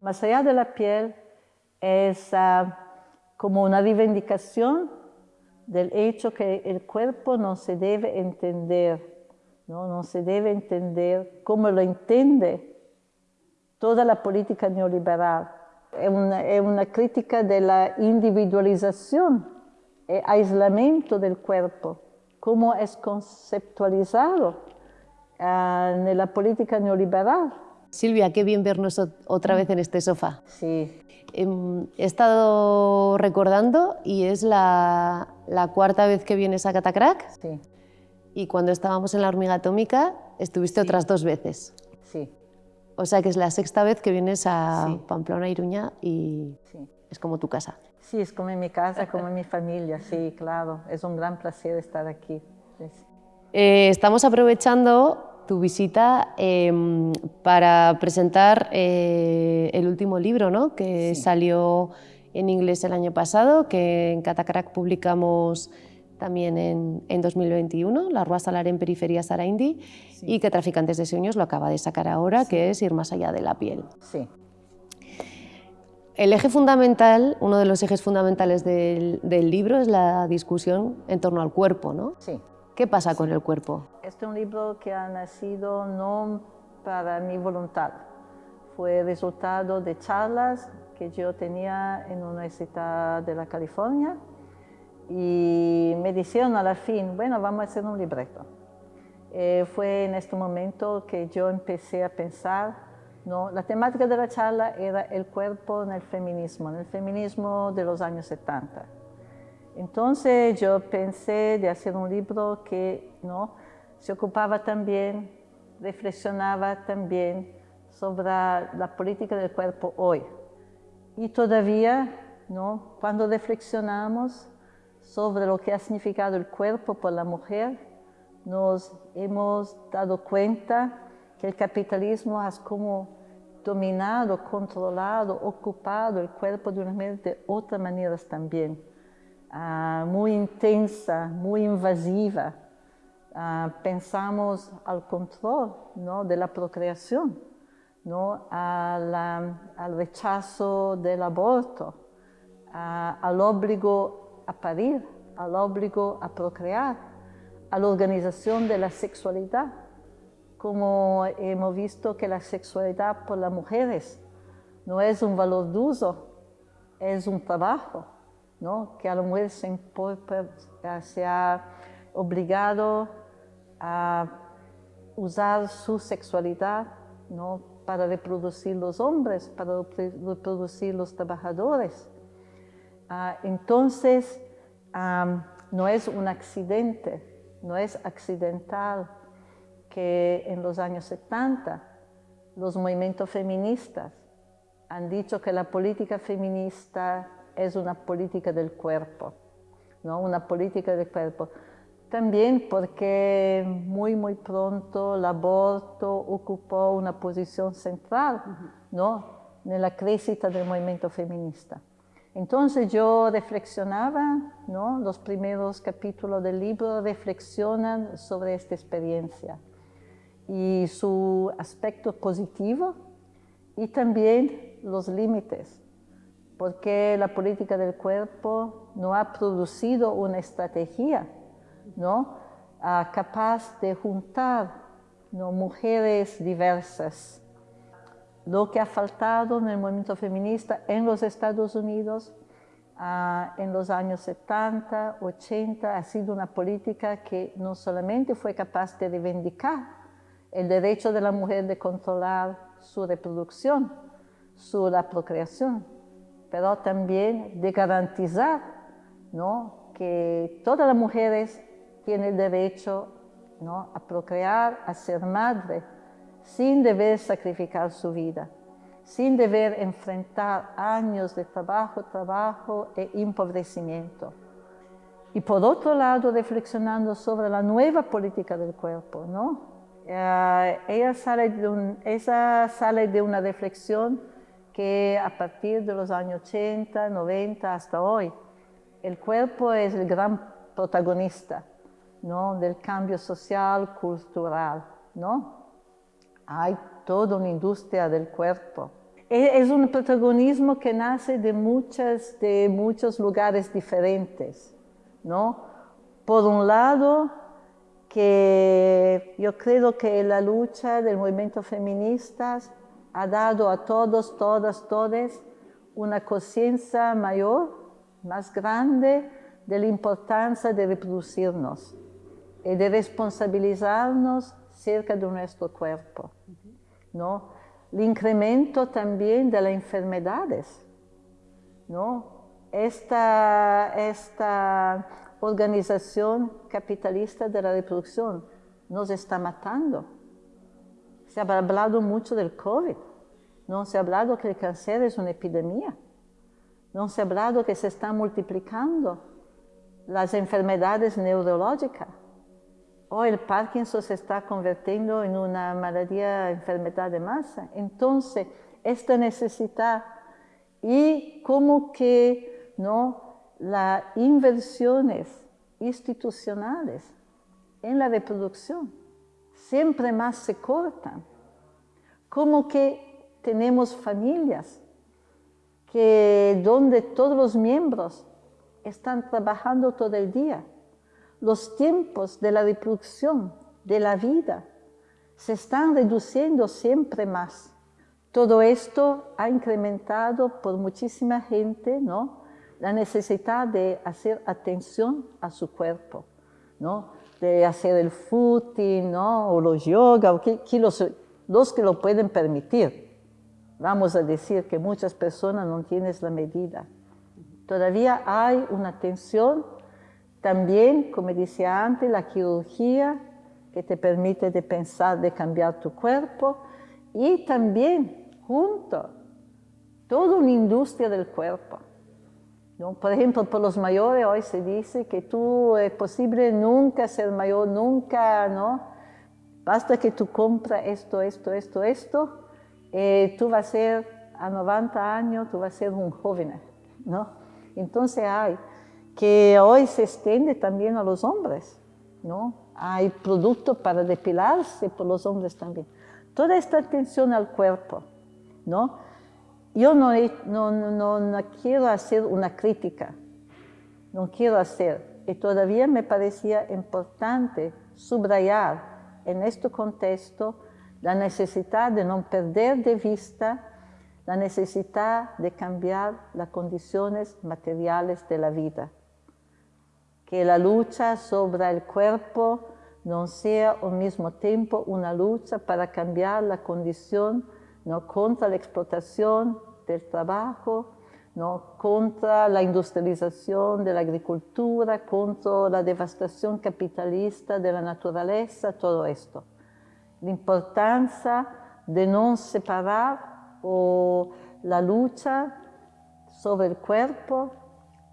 Más allá de la piel es ah, como una reivindicación del hecho que el cuerpo no se debe entender, no, no se debe entender como lo entiende toda la política neoliberal. Es una, crítica de la individualización e aislamiento del cuerpo, como es conceptualizado uh, en la política neoliberal. Silvia, qué bien vernos otra vez en este sofá. Sí. He estado recordando y es la, la cuarta vez que vienes a Catacrack. Sí. Y cuando estábamos en la hormiga atómica estuviste Sí. otras dos veces. Sí, O sea que es la sexta vez que vienes a Sí. Pamplona, Iruña y sí. es como tu casa. Sí, es como mi casa, como mi familia, sí, claro. Es un gran placer estar aquí. Eh, estamos aprovechando tu visita em, para presentar eh, el último libro ¿no? que Sí. salió en inglés el año pasado, que en Catacrack publicamos también en, en 2021, La Rua Salar en Periferia Saraindi, Sí. y que Traficantes de Sueños lo acaba de sacar ahora, que es Ir más allá de la piel. Sí, El eje fundamental, uno de los ejes fundamentales del, del libro es la discusión en torno al cuerpo. ¿no? sí. ¿Qué pasa con el cuerpo? Este es un libro que ha nacido no para mi voluntad. Fue resultado de charlas que yo tenía en la Universidad de la California y me dijeron a la fin, bueno, vamos a hacer un libreto. Eh, fue en este momento que yo empecé a pensar, ¿no? la temática de la charla era el cuerpo en el feminismo, en el feminismo de los años 70. Entonces yo pensé de hacer un libro que ¿no? se ocupaba también, reflexionaba también sobre la política del cuerpo hoy. Y todavía, ¿no? cuando reflexionamos sobre lo que ha significado el cuerpo por la mujer, nos hemos dado cuenta que el capitalismo ha como dominado, controlado, ocupado el cuerpo de una manera de otras maneras también. Ah, muy intensa, muy invasiva. Ah, pensamos al control ¿no? de la procreación, ¿no? a la- al rechazo del aborto, a- al obligo a parir, al obligo a procrear, a la organización de la sexualidad, como hemos visto que la sexualidad por las mujeres no es un valor de uso, es un trabajo, ¿no? que a la mujer se, ha obligado a usar su sexualidad ¿no? para reproducir los hombres, para repro- reproducir los trabajadores. Ah, entonces, no es un accidente, no es accidental que en los años 70 los movimientos feministas han dicho que la política feminista es una política del cuerpo, ¿no? una política del cuerpo. También porque muy, muy pronto el aborto ocupó una posición central ¿no? en la crecita del movimiento feminista. Entonces yo reflexionaba, ¿no? los primeros capítulos del libro reflexionan sobre esta experiencia y su aspecto positivo y también los límites, porque la política del cuerpo no ha producido una estrategia ¿no? Ah, capaz de juntar mujeres diversas. Lo que ha faltado en el movimiento feminista en los Estados Unidos ah, en los años 70, 80 ha sido una política que no solamente fue capaz de reivindicar el derecho de la mujer de controlar su reproducción, su la procreación, pero también de garantizar ¿no? que todas las mujeres tienen el derecho ¿no? a procrear, a ser madre, sin deber sacrificar su vida, sin deber enfrentar años de trabajo, trabajo e empobrecimiento. Y por otro lado, reflexionando sobre la nueva política del cuerpo, ¿no? Eh, ella, sale de un- ella sale de una reflexión que a partir de los años 80, 90 hasta hoy, el cuerpo es el gran protagonista ¿no? del cambio social, cultural. ¿no? Hay toda una industria del cuerpo. e, es un protagonismo que nace de, muchas, de muchos lugares diferentes, ¿no? Por un lado, que yo creo que la lucha del movimiento feminista ha dado a todos, todas, todes una conciencia mayor, más grande de la importancia de reproducirnos y de responsabilizarnos cerca de nuestro cuerpo, ¿no? El incremento también de las enfermedades, ¿no? Esta, esta organización capitalista de la reproducción nos está matando. Se ha hablado mucho del COVID, no se ha hablado que el cáncer es una epidemia, no se ha hablado que se están multiplicando las enfermedades neurológicas. Hoy el Parkinson se está convirtiendo en una maladía, enfermedad de masa. Entonces, esta necesidad y como que no las inversiones institucionales en la reproducción siempre más se cortan. Como que tenemos familias que donde todos los miembros están trabajando todo el día. Los tiempos de la reproducción, de la vida, se están reduciendo siempre más. Todo esto ha incrementado por muchísima gente, ¿no? la necesidad de hacer atención a su cuerpo, ¿no? De hacer el footing ¿no? o los yoga, o los, que lo pueden permitir. Vamos a decir que muchas personas no tienen la medida. Todavía hay una atención, también, como decía antes, la quirugía, que te permite de pensar, de cambiar tu cuerpo, y también, junto, toda una industria del cuerpo. Por ejemplo, por los mayores hoy se dice que tú es posible nunca ser mayor, nunca, ¿no? Basta que tú compras esto, esto, esto, esto, eh, tú vas a ser a 90 años, tú vas a ser un joven, ¿no? Entonces hay que hoy se extiende también a los hombres, ¿no? Hay productos para depilarse por los hombres también. Toda esta atención al cuerpo, ¿no? Yo no, no, no, quiero hacer una crítica, no quiero hacer, y todavía me parecía importante subrayar en este contexto la necesidad de no perder de vista la necesidad de cambiar las condiciones materiales de la vida. Que la lucha sobre el cuerpo no sea al mismo tiempo una lucha para cambiar la condición ¿no? contra la explotación del trabajo, ¿no? contra la industrialización de la agricultura, contra la devastación capitalista de la naturaleza, todo esto. La importancia de no separar o la lucha sobre el cuerpo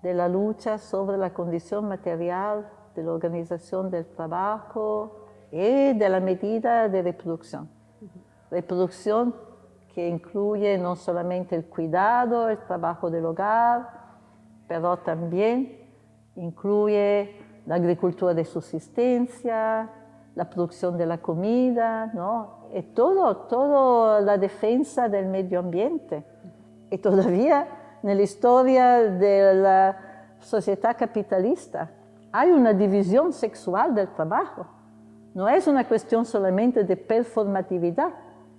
de la lucha sobre la condición material, de la organización del trabajo y de la medida de reproducción. Reproducción que incluye no solamente el cuidado, el trabajo del hogar, pero también incluye la agricultura de subsistencia, la producción de la comida, ¿no? Y todo, toda la defensa del medio ambiente. Y todavía en la historia de la sociedad capitalista hay una división sexual del trabajo. No es una cuestión solamente de performatividad,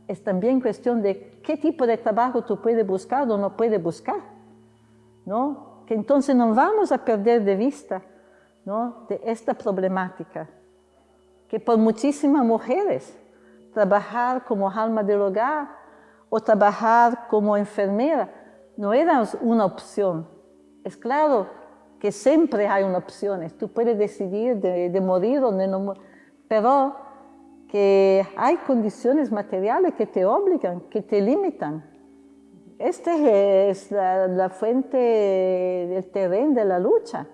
es también cuestión de qué tipo de trabajo tú puedes buscar o no puedes buscar, ¿no? Que entonces no vamos a perder de vista, ¿no? De esta problemática, que por muchísimas mujeres trabajar como alma del hogar o trabajar como enfermera no era una opción. Es claro que siempre hay una opción, tú puedes decidir de, de morir o de no morir, pero que hay condiciones materiales que te obligan, que te limitan. Esta es la, fuente del terreno de la lucha.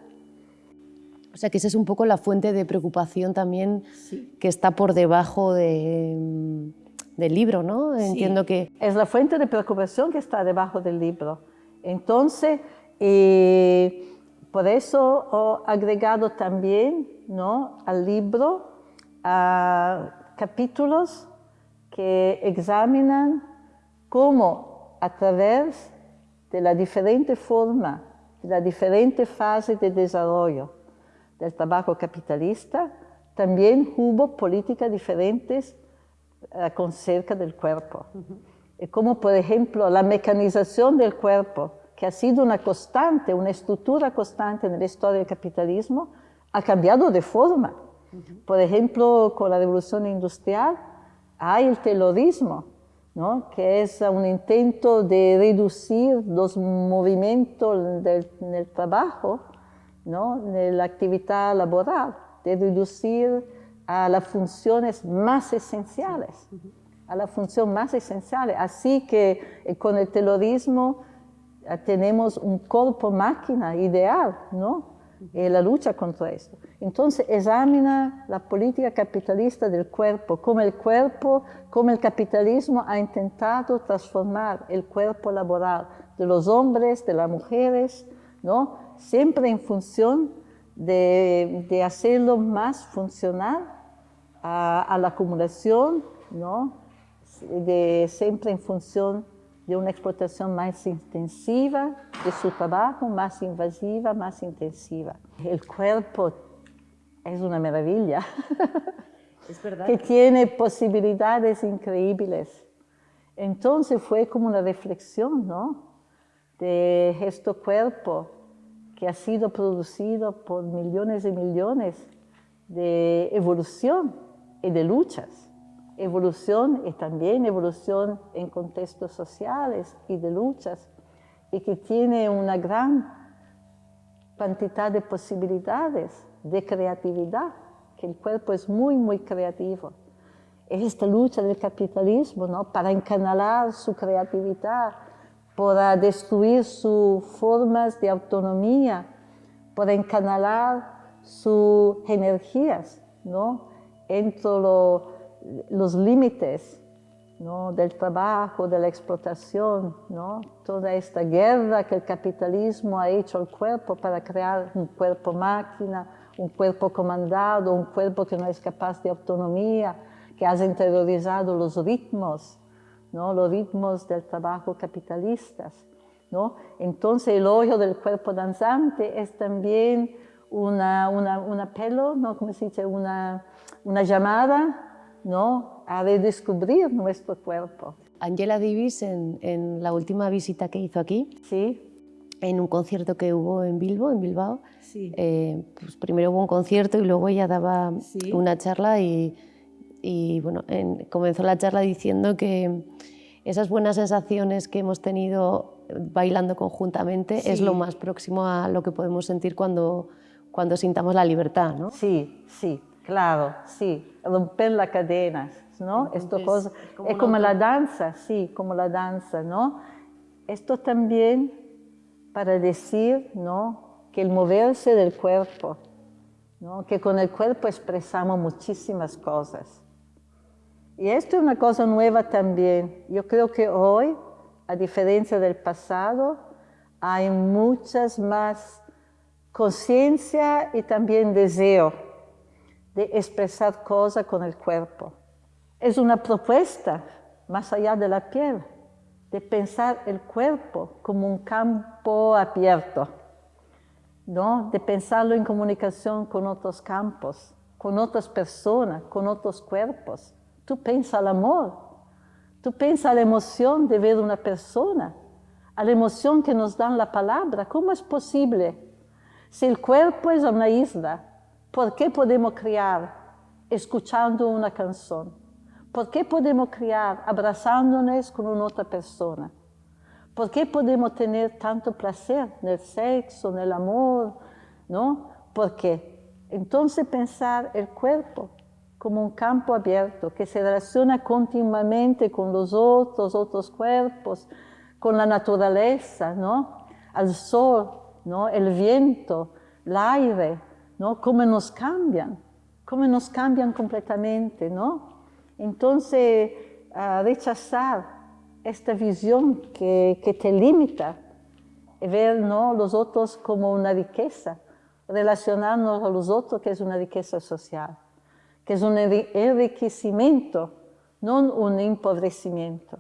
O sea que esa es un poco la fuente de preocupación también que está por debajo del libro, ¿no? Entiendo que... Es la fuente de preocupación que está debajo del libro. Entonces, eh, por eso he agregado también ¿no? al libro a capítulos que examinan cómo a través de la diferente forma, de la diferente fase de desarrollo del trabajo capitalista, también hubo políticas diferentes uh, con cerca del cuerpo. Uh -huh. Como por ejemplo la mecanización del cuerpo, que ha sido una constante, una estructura constante en la historia del capitalismo, ha cambiado de forma. Uh -huh. Por ejemplo, con la revolución industrial hay el terrorismo, ¿no? que es un intento de reducir los movimientos del, del trabajo, ¿no? de la actividad laboral, de reducir a las funciones más esenciales, a la función más esencial. Así que eh, con el terrorismo eh, tenemos un cuerpo-máquina ideal, ¿no? En la lucha contra esto. Entonces examina la política capitalista del cuerpo, como el cuerpo, como el capitalismo ha intentado transformar el cuerpo laboral de los hombres, de las mujeres, ¿no? Siempre en función de, de hacerlo más funcional a, a la acumulación, ¿no? de, siempre en función de una explotación más intensiva de su trabajo, más invasiva, más intensiva. El cuerpo es una maravilla, es verdad. que tiene posibilidades increíbles. Entonces fue como una reflexión, ¿no? De este cuerpo que ha sido producido por millones y millones de evolución y de luchas. Evolución y también evolución en contextos sociales y de luchas, y que tiene una gran cantidad de posibilidades de creatividad, que el cuerpo es muy, muy creativo. Es esta lucha del capitalismo, ¿no? Para encanalar su creatividad, para destruir sus formas de autonomía, para encanalar sus energías, ¿no? Entre lo, los límites ¿no? del trabajo, de la explotación, ¿no? toda esta guerra que el capitalismo ha hecho al cuerpo para crear un cuerpo máquina, un cuerpo comandado, un cuerpo que no es capaz de autonomía, que ha interiorizado los ritmos, ¿no? los ritmos del trabajo capitalistas. ¿no? Entonces el hoyo del cuerpo danzante es también una, una, un apelo, ¿no? ¿Cómo se dice? Una, una llamada ¿no? a redescubrir nuestro cuerpo. Angela Davis, en, en, la última visita que hizo aquí, sí. en un concierto que hubo en Bilbo, en Bilbao, sí. eh, pues primero hubo un concierto y luego ella daba sí. una charla y, y bueno, en, comenzó la charla diciendo que esas buenas sensaciones que hemos tenido bailando conjuntamente sí. es lo más próximo a lo que podemos sentir cuando, cuando sintamos la libertad, ¿no? Sí, sí, claro, sí, romper las cadenas, ¿no? Entonces, Esto cosa, como es como la danza, sí, como la danza, ¿no? Esto también para decir, ¿no? Que el moverse del cuerpo, ¿no? Que con el cuerpo expresamos muchísimas cosas. Y esto es una cosa nueva también. Yo creo que hoy, a diferencia del pasado, hay muchas más conciencia y también deseo de expresar cosas con el cuerpo. Es una propuesta más allá de la piel, de pensar el cuerpo como un campo abierto, ¿no? de pensarlo en comunicación con otros campos, con otras personas, con otros cuerpos. Tú piensas al amor, tú piensas la emoción de ver una persona, a la emoción que nos dan la palabra. ¿Cómo es posible? Si el cuerpo es una isla, ¿por qué podemos criar escuchando una canción? ¿Por qué podemos criar abrazándonos con otra persona? ¿Por qué podemos tener tanto placer en el sexo, en el amor? ¿No? ¿Por qué? Entonces pensar el cuerpo como un campo abierto que se relaciona continuamente con los otros, otros cuerpos, con la naturaleza, ¿no? Al sol, ¿no? El viento, el aire, ¿no? Cómo nos cambian, cómo nos cambian completamente, ¿no? Entonces, ah, rechazar esta visión que, que te limita, ver ¿no? los otros como una riqueza, relacionarnos a los otros que es una riqueza social, que es un enriquecimiento, no un empobrecimiento.